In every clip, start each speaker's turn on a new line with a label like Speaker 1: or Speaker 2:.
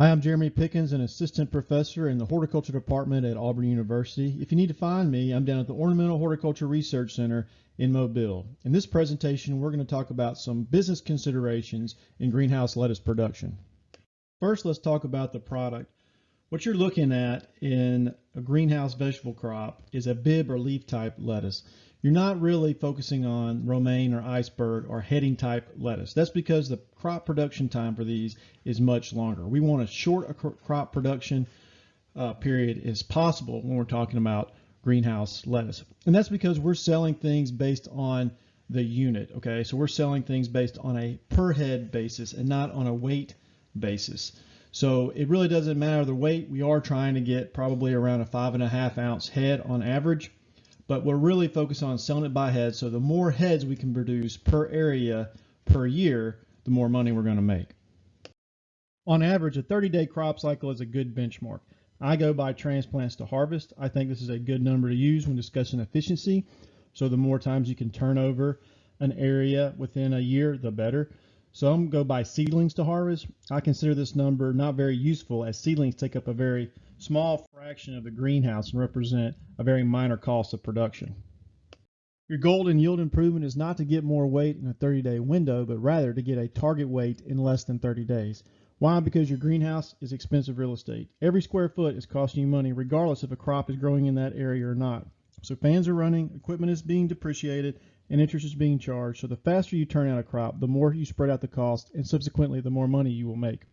Speaker 1: Hi, I'm Jeremy Pickens, an assistant professor in the horticulture department at Auburn University. If you need to find me, I'm down at the Ornamental Horticulture Research Center in Mobile. In this presentation, we're going to talk about some business considerations in greenhouse lettuce production. First, let's talk about the product. What you're looking at in a greenhouse vegetable crop is a Bibb or leaf type lettuce you're not really focusing on romaine or iceberg or heading type lettuce. That's because the crop production time for these is much longer. We want as short a crop production uh, period as possible when we're talking about greenhouse lettuce. And that's because we're selling things based on the unit, okay? So we're selling things based on a per head basis and not on a weight basis. So it really doesn't matter the weight. We are trying to get probably around a five and a half ounce head on average but we're really focused on selling it by head. So the more heads we can produce per area per year, the more money we're going to make. On average, a 30-day crop cycle is a good benchmark. I go by transplants to harvest. I think this is a good number to use when discussing efficiency. So the more times you can turn over an area within a year, the better. So I'm going to go by seedlings to harvest. I consider this number not very useful as seedlings take up a very small fraction of the greenhouse and represent a very minor cost of production. Your goal in yield improvement is not to get more weight in a 30-day window, but rather to get a target weight in less than 30 days. Why? Because your greenhouse is expensive real estate. Every square foot is costing you money regardless if a crop is growing in that area or not. So fans are running, equipment is being depreciated, and interest is being charged. So the faster you turn out a crop, the more you spread out the cost, and subsequently the more money you will make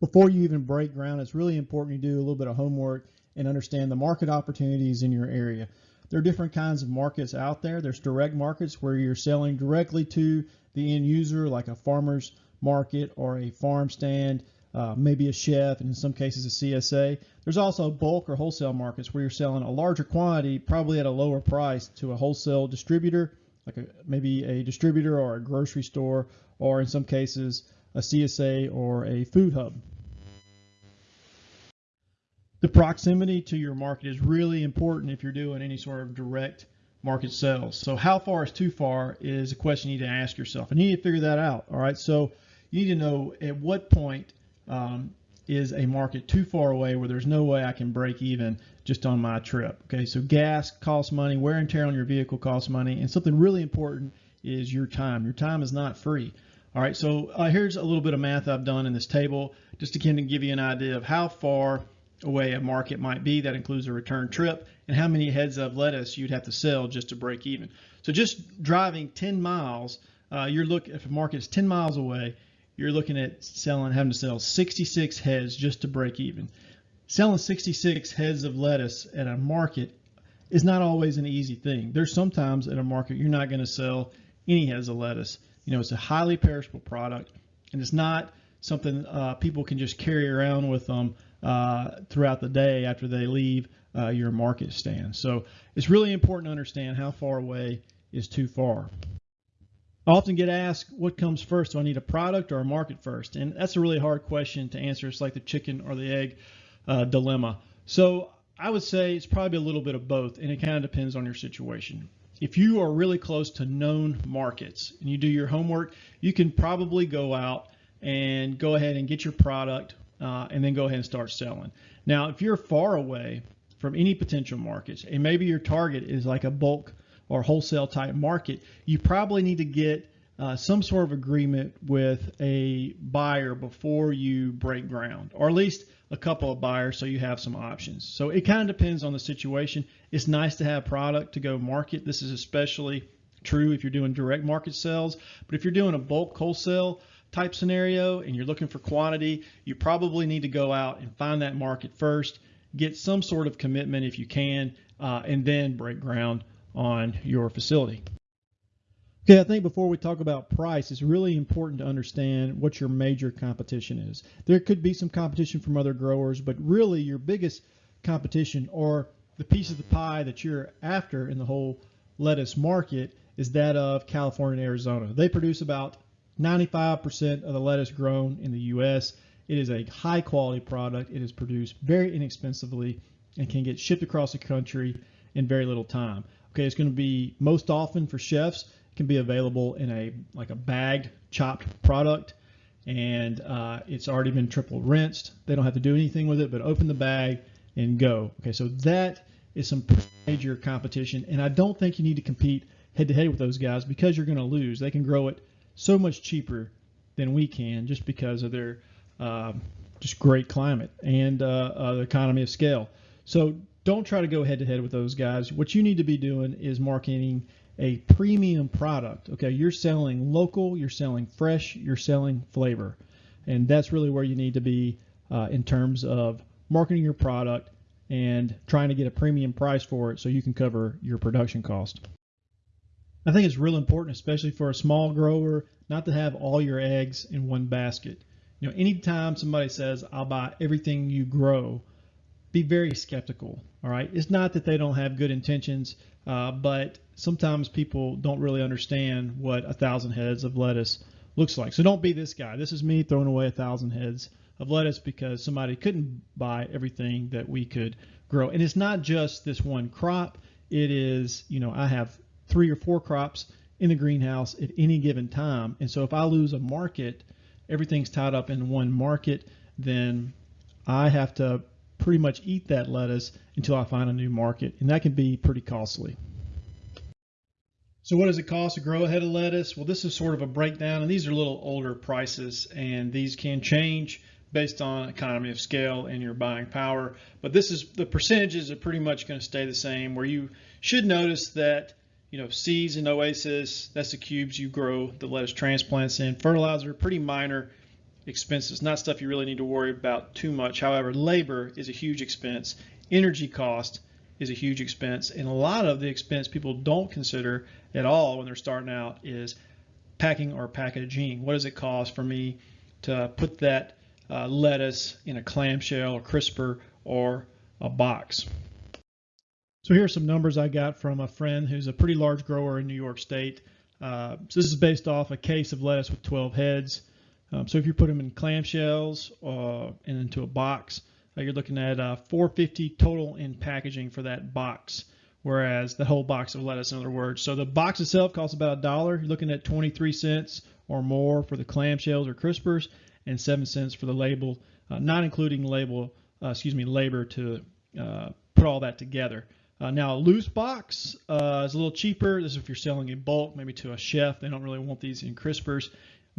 Speaker 1: before you even break ground, it's really important you do a little bit of homework and understand the market opportunities in your area. There are different kinds of markets out there. There's direct markets where you're selling directly to the end user, like a farmer's market or a farm stand, uh, maybe a chef, and in some cases a CSA. There's also bulk or wholesale markets where you're selling a larger quantity, probably at a lower price, to a wholesale distributor, like a, maybe a distributor or a grocery store, or in some cases a CSA or a food hub. The proximity to your market is really important if you're doing any sort of direct market sales. So how far is too far is a question you need to ask yourself. And you need to figure that out. All right. So you need to know at what point um, is a market too far away where there's no way I can break even just on my trip. Okay. So gas costs money, wear and tear on your vehicle costs money, and something really important is your time. Your time is not free. All right. So uh, here's a little bit of math I've done in this table just to kind of give you an idea of how far away a market might be. That includes a return trip and how many heads of lettuce you'd have to sell just to break even. So just driving 10 miles, uh, you're look if a market is 10 miles away, you're looking at selling having to sell 66 heads just to break even. Selling 66 heads of lettuce at a market is not always an easy thing. There's sometimes at a market you're not going to sell any heads of lettuce. You know, it's a highly perishable product, and it's not something uh, people can just carry around with them uh, throughout the day after they leave uh, your market stand. So it's really important to understand how far away is too far. I often get asked what comes first. Do I need a product or a market first? And that's a really hard question to answer. It's like the chicken or the egg uh, dilemma. So I would say it's probably a little bit of both, and it kind of depends on your situation. If you are really close to known markets and you do your homework, you can probably go out and go ahead and get your product uh, and then go ahead and start selling. Now, if you're far away from any potential markets, and maybe your target is like a bulk or wholesale type market, you probably need to get uh, some sort of agreement with a buyer before you break ground, or at least a couple of buyers so you have some options. So it kind of depends on the situation. It's nice to have product to go market. This is especially true if you're doing direct market sales, but if you're doing a bulk wholesale, type scenario and you're looking for quantity, you probably need to go out and find that market first, get some sort of commitment if you can, uh, and then break ground on your facility. Okay, I think before we talk about price, it's really important to understand what your major competition is. There could be some competition from other growers, but really your biggest competition or the piece of the pie that you're after in the whole lettuce market is that of California and Arizona. They produce about 95% of the lettuce grown in the U.S. It is a high quality product. It is produced very inexpensively and can get shipped across the country in very little time. Okay, it's going to be most often for chefs. Can be available in a like a bagged chopped product. and uh, it's already been triple rinsed. They don't have to do anything with it but open the bag and go. Okay, so that is some major competition, and I don't think you need to compete head to head with those guys because you're going to lose. They can grow it so much cheaper than we can just because of their uh, just great climate and uh, uh, the economy of scale. So don't try to go head to head with those guys. What you need to be doing is marketing a premium product. Okay, you're selling local, you're selling fresh, you're selling flavor, and that's really where you need to be uh, in terms of marketing your product and trying to get a premium price for it so you can cover your production cost. I think it's real important, especially for a small grower, not to have all your eggs in one basket. You know, anytime somebody says, I'll buy everything you grow, be very skeptical. All right. It's not that they don't have good intentions, uh, but sometimes people don't really understand what a thousand heads of lettuce looks like. So don't be this guy. This is me throwing away a thousand heads of lettuce because somebody couldn't buy everything that we could grow. And it's not just this one crop. It is, you know, I have three or four crops in the greenhouse at any given time. And so if I lose a market, everything's tied up in one market, then I have to pretty much eat that lettuce until I find a new market. And that can be pretty costly. So what does it cost to grow a head of lettuce? Well, this is sort of a breakdown, and these are a little older prices, and these can change based on economy of scale and your buying power. But this is the percentages are pretty much going to stay the same. Where you should notice that you know, seeds and oasis, that's the cubes you grow the lettuce transplants in. Fertilizer, pretty minor expenses, not stuff you really need to worry about too much. However, labor is a huge expense. Energy cost is a huge expense. And a lot of the expense people don't consider at all when they're starting out is packing or packaging. What does it cost for me to put that uh, lettuce in a clamshell or crisper or a box? So here are some numbers I got from a friend who's a pretty large grower in New York State. Uh, so this is based off a case of lettuce with 12 heads. Um, so if you put them in clamshells uh, and into a box, uh, you're looking at uh, 450 total in packaging for that box, whereas the whole box of lettuce, in other words. So the box itself costs about a dollar. You're looking at 23 cents or more for the clamshells or crispers, and seven cents for the label, uh, not including label, uh, excuse me, labor to put all that together. Uh, now, a loose box uh, is a little cheaper. This is if you're selling in bulk, maybe to a chef. They don't really want these in crispers.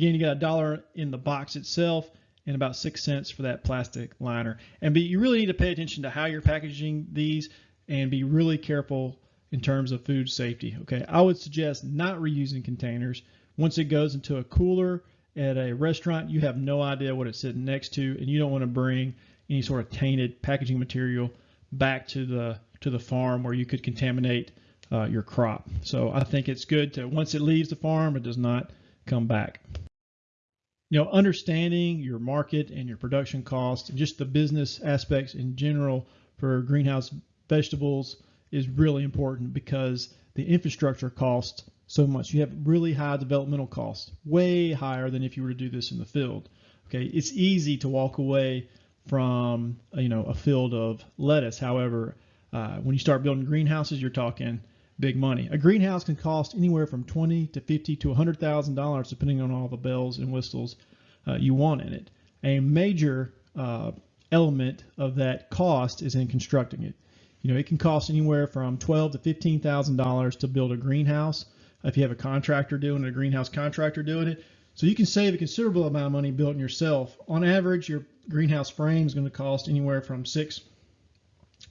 Speaker 1: Again, you got a dollar in the box itself and about six cents for that plastic liner. And be, you really need to pay attention to how you're packaging these and be really careful in terms of food safety. Okay, I would suggest not reusing containers. Once it goes into a cooler at a restaurant, you have no idea what it's sitting next to, and you don't want to bring any sort of tainted packaging material back to the to the farm where you could contaminate uh, your crop. So I think it's good to once it leaves the farm, it does not come back. You know, understanding your market and your production costs and just the business aspects in general for greenhouse vegetables is really important because the infrastructure costs so much. You have really high developmental costs, way higher than if you were to do this in the field. Okay, it's easy to walk away from you know a field of lettuce. However, uh, when you start building greenhouses, you're talking big money. A greenhouse can cost anywhere from twenty to fifty to hundred thousand dollars, depending on all the bells and whistles uh, you want in it. A major uh, element of that cost is in constructing it. You know, it can cost anywhere from twelve to fifteen thousand dollars to build a greenhouse. If you have a contractor doing it, a greenhouse contractor doing it, so you can save a considerable amount of money building yourself. On average, your greenhouse frame is going to cost anywhere from six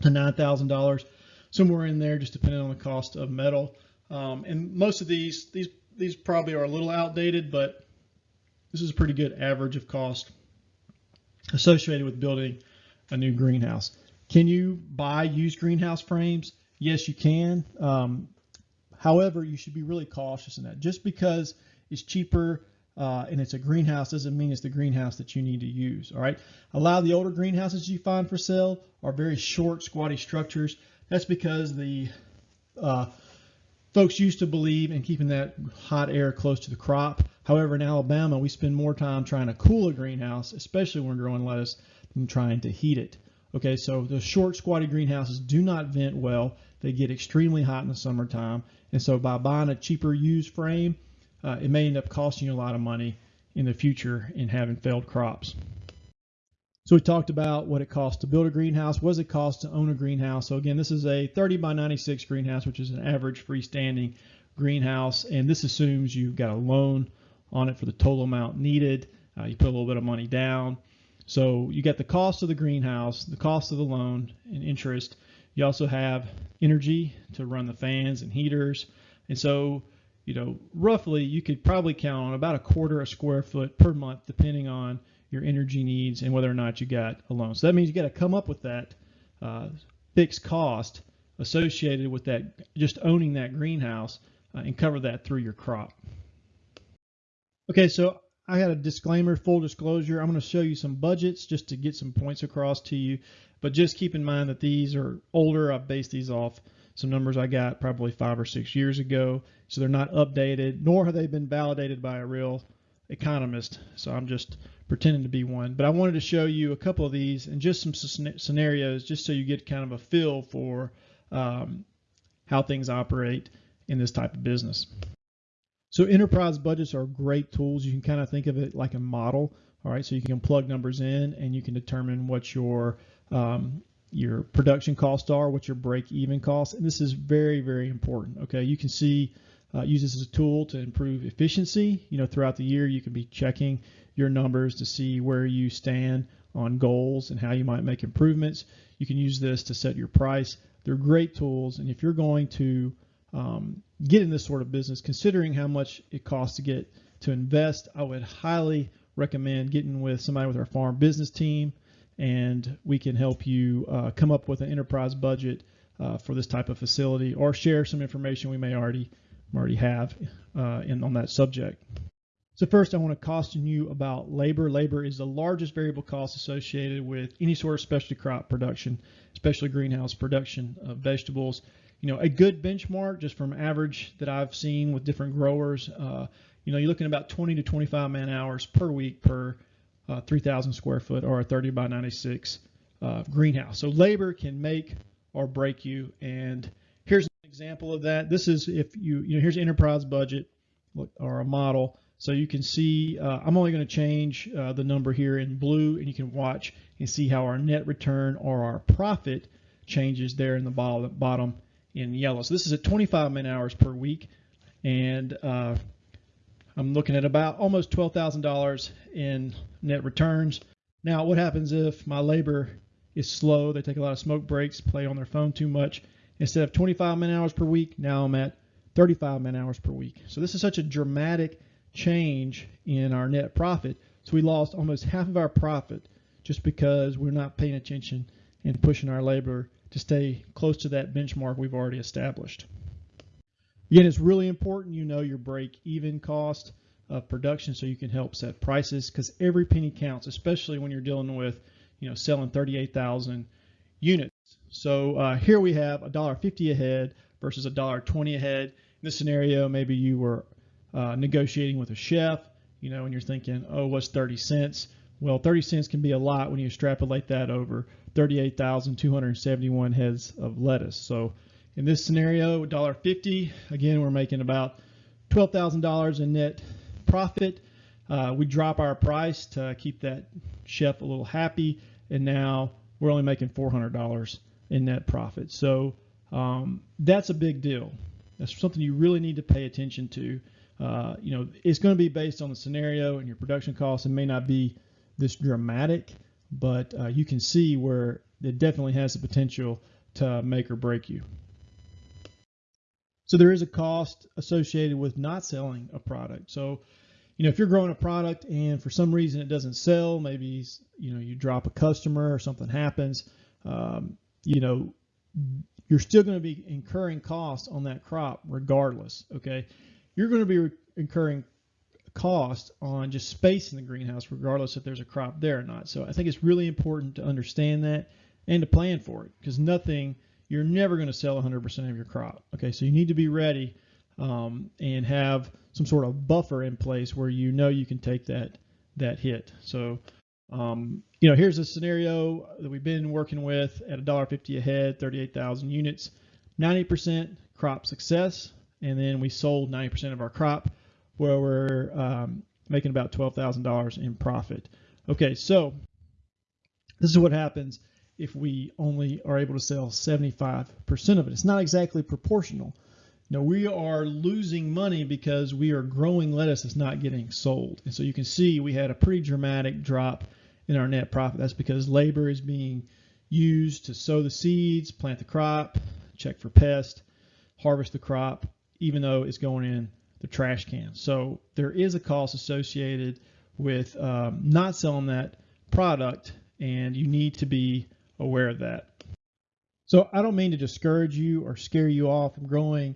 Speaker 1: to nine thousand dollars, somewhere in there, just depending on the cost of metal. Um, and most of these these these probably are a little outdated, but this is a pretty good average of cost associated with building a new greenhouse. Can you buy used greenhouse frames? Yes, you can. Um, however, you should be really cautious in that. Just because it's cheaper uh, and it's a greenhouse doesn't mean it's the greenhouse that you need to use. All right. A lot of the older greenhouses you find for sale are very short, squatty structures. That's because the uh, folks used to believe in keeping that hot air close to the crop. However, in Alabama, we spend more time trying to cool a greenhouse, especially when growing lettuce, than trying to heat it. Okay, so the short, squatty greenhouses do not vent well. They get extremely hot in the summertime. And so by buying a cheaper used frame, uh, it may end up costing you a lot of money in the future in having failed crops. So we talked about what it costs to build a greenhouse. What does it cost to own a greenhouse? So again, this is a 30 by 96 greenhouse, which is an average freestanding greenhouse. And this assumes you've got a loan on it for the total amount needed. Uh, you put a little bit of money down. So you get the cost of the greenhouse, the cost of the loan and interest. You also have energy to run the fans and heaters. And so, you know, roughly you could probably count on about a quarter a square foot per month, depending on your energy needs and whether or not you got a loan. So that means you got to come up with that uh, fixed cost associated with that, just owning that greenhouse uh, and cover that through your crop. Okay, so I had a disclaimer, full disclosure. I'm going to show you some budgets just to get some points across to you. But just keep in mind that these are older. I've based these off some numbers I got probably five or six years ago. So they're not updated, nor have they been validated by a real economist. So I'm just pretending to be one. But I wanted to show you a couple of these and just some scenarios just so you get kind of a feel for um, how things operate in this type of business. So enterprise budgets are great tools. You can kind of think of it like a model. All right, so you can plug numbers in and you can determine what your um, your production costs are, what your break-even costs, and this is very, very important. Okay, you can see uh, use this as a tool to improve efficiency. You know, throughout the year, you can be checking your numbers to see where you stand on goals and how you might make improvements. You can use this to set your price. They're great tools, and if you're going to um, get in this sort of business, considering how much it costs to get to invest, I would highly recommend getting with somebody with our farm business team, and we can help you uh, come up with an enterprise budget uh, for this type of facility, or share some information we may already already have uh, in on that subject. So first, I want to caution you about labor. Labor is the largest variable cost associated with any sort of specialty crop production, especially greenhouse production of vegetables you know, a good benchmark just from average that I've seen with different growers, uh, you know, you're looking about 20 to 25 man hours per week per uh, 3,000 square foot or a 30 by 96 uh, greenhouse. So labor can make or break you. And example of that. This is if you, you know, here's enterprise budget or a model. So you can see, uh, I'm only going to change uh, the number here in blue and you can watch and see how our net return or our profit changes there in the bottom in yellow. So this is at 25 man hours per week, and uh, I'm looking at about almost $12,000 in net returns. Now, what happens if my labor is slow? They take a lot of smoke breaks, play on their phone too much. Instead of 25 man hours per week, now I'm at 35 man hours per week. So this is such a dramatic change in our net profit. So we lost almost half of our profit just because we're not paying attention and pushing our labor to stay close to that benchmark we've already established. Again, it's really important you know your break-even cost of production so you can help set prices because every penny counts, especially when you're dealing with, you know, selling 38,000 units. So uh, here we have $1.50 a head versus $1.20 a head. In this scenario, maybe you were uh, negotiating with a chef, you know, and you're thinking, oh, what's 30 cents? Well, 30 cents can be a lot when you extrapolate that over 38,271 heads of lettuce. So in this scenario, $1.50, again, we're making about $12,000 in net profit. Uh, we drop our price to keep that chef a little happy, and now we're only making $400 in net profit. So um, that's a big deal. That's something you really need to pay attention to. Uh, you know, it's going to be based on the scenario and your production costs. It may not be this dramatic, but uh, you can see where it definitely has the potential to make or break you. So there is a cost associated with not selling a product. So, you know, if you're growing a product and for some reason it doesn't sell, maybe you know you drop a customer or something happens, um, you know, you're still going to be incurring costs on that crop regardless. Okay, you're going to be incurring cost on just space in the greenhouse, regardless if there's a crop there or not. So I think it's really important to understand that and to plan for it because nothing, you're never going to sell 100% of your crop. Okay, so you need to be ready um, and have some sort of buffer in place where you know you can take that that hit. So, um, you know, here's a scenario that we've been working with at $1.50 a head, 38,000 units, 90% crop success, and then we sold 90% of our crop where we're um, making about $12,000 in profit. Okay, so this is what happens if we only are able to sell 75% of it. It's not exactly proportional. Now we are losing money because we are growing lettuce that's not getting sold. And so you can see we had a pretty dramatic drop in our net profit. That's because labor is being used to sow the seeds, plant the crop, check for pest, harvest the crop, even though it's going in the trash can. So there is a cost associated with um, not selling that product, and you need to be aware of that. So I don't mean to discourage you or scare you off from growing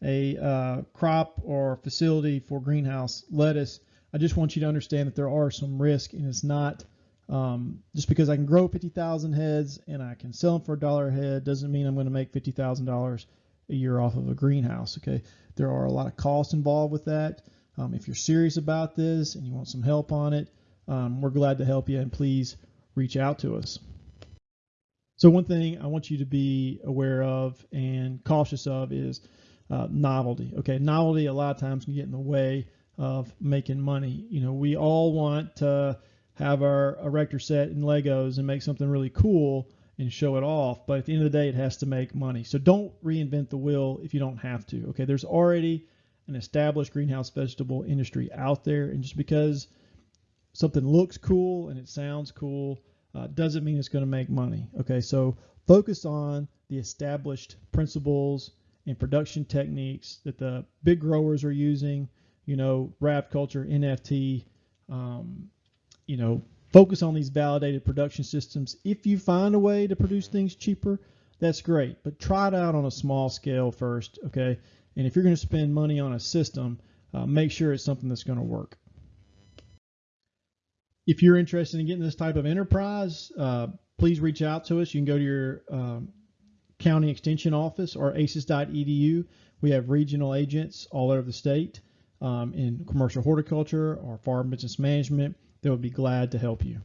Speaker 1: a uh, crop or facility for greenhouse lettuce. I just want you to understand that there are some risk, and it's not um, just because I can grow 50,000 heads and I can sell them for a dollar a head doesn't mean I'm going to make $50,000 a year off of a greenhouse. Okay, there are a lot of costs involved with that. Um, if you're serious about this and you want some help on it, um, we're glad to help you and please reach out to us. So one thing I want you to be aware of and cautious of is uh, novelty. Okay, novelty a lot of times can get in the way of making money. You know, we all want to have our erector set in Legos and make something really cool and show it off, but at the end of the day, it has to make money. So don't reinvent the wheel if you don't have to. Okay, there's already an established greenhouse vegetable industry out there, and just because something looks cool and it sounds cool uh, doesn't mean it's going to make money. Okay, so focus on the established principles and production techniques that the big growers are using. You know, raft culture, NFT. Um, you know, focus on these validated production systems. If you find a way to produce things cheaper, that's great. But try it out on a small scale first, okay? And if you're going to spend money on a system, uh, make sure it's something that's going to work. If you're interested in getting this type of enterprise, uh, please reach out to us. You can go to your um, county extension office or aces.edu. We have regional agents all over the state um, in commercial horticulture or farm business management. They would be glad to help you.